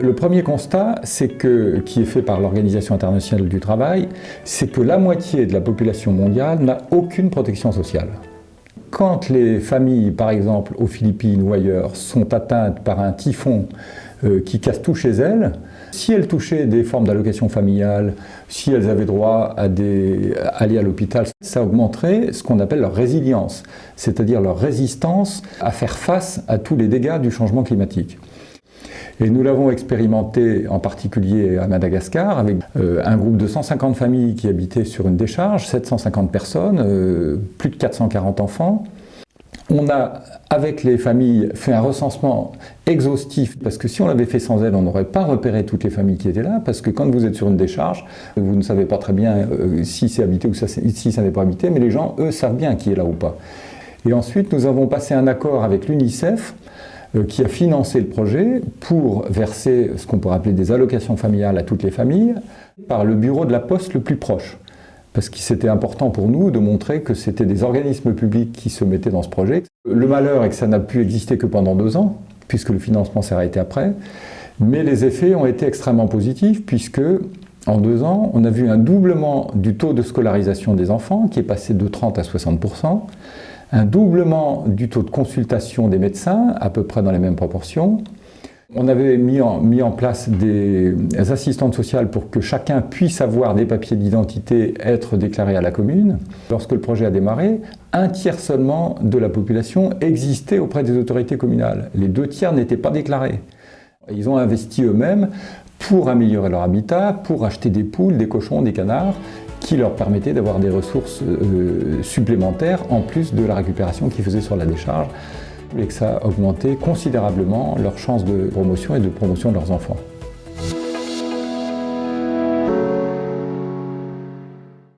Le, premier constat, c'est que, qui est fait par l'Organisation internationale du travail, c'est que la moitié de la population mondiale n'a aucune protection sociale. Quand les familles, par exemple aux Philippines ou ailleurs, sont atteintes par un typhon qui casse tout chez elles, si elles touchaient des formes d'allocation familiale, si elles avaient droit à, des, aller à l'hôpital, ça augmenterait ce qu'on appelle leur résilience, c'est-à-dire leur résistance à faire face à tous les dégâts du changement climatique. Et nous l'avons expérimenté en particulier à Madagascar avec euh, un groupe de 150 familles qui habitaient sur une décharge, 750 personnes, euh, plus de 440 enfants. On a, avec les familles, fait un recensement exhaustif, parce que si on l'avait fait sans elles, on n'aurait pas repéré toutes les familles qui étaient là, parce que quand vous êtes sur une décharge, vous ne savez pas très bien euh, si c'est habité ou si ça n'est pas habité, mais les gens, eux, savent bien qui est là ou pas. Et ensuite, nous avons passé un accord avec l'UNICEF, euh, qui a financé le projet pour verser ce qu'on pourrait appeler des allocations familiales à toutes les familles par le bureau de la poste le plus proche. Parce que c'était important pour nous de montrer que c'était des organismes publics qui se mettaient dans ce projet. Le malheur est que ça n'a pu exister que pendant deux ans, puisque le financement s'est arrêté après. Mais les effets ont été extrêmement positifs, puisque en deux ans, on a vu un doublement du taux de scolarisation des enfants, qui est passé de 30 à 60% un doublement du taux de consultation des médecins, à peu près dans les mêmes proportions. On avait mis en, place des assistantes sociales pour que chacun puisse avoir des papiers d'identité, être déclaré à la commune. Lorsque le projet a démarré, un tiers seulement de la population existait auprès des autorités communales. Les deux tiers n'étaient pas déclarés. Ils ont investi eux-mêmes pour améliorer leur habitat, pour acheter des poules, des cochons, des canards, qui leur permettait d'avoir des ressources euh, supplémentaires en plus de la récupération qu'ils faisaient sur la décharge et que ça a augmenté considérablement leurs chances de promotion et de promotion de leurs enfants.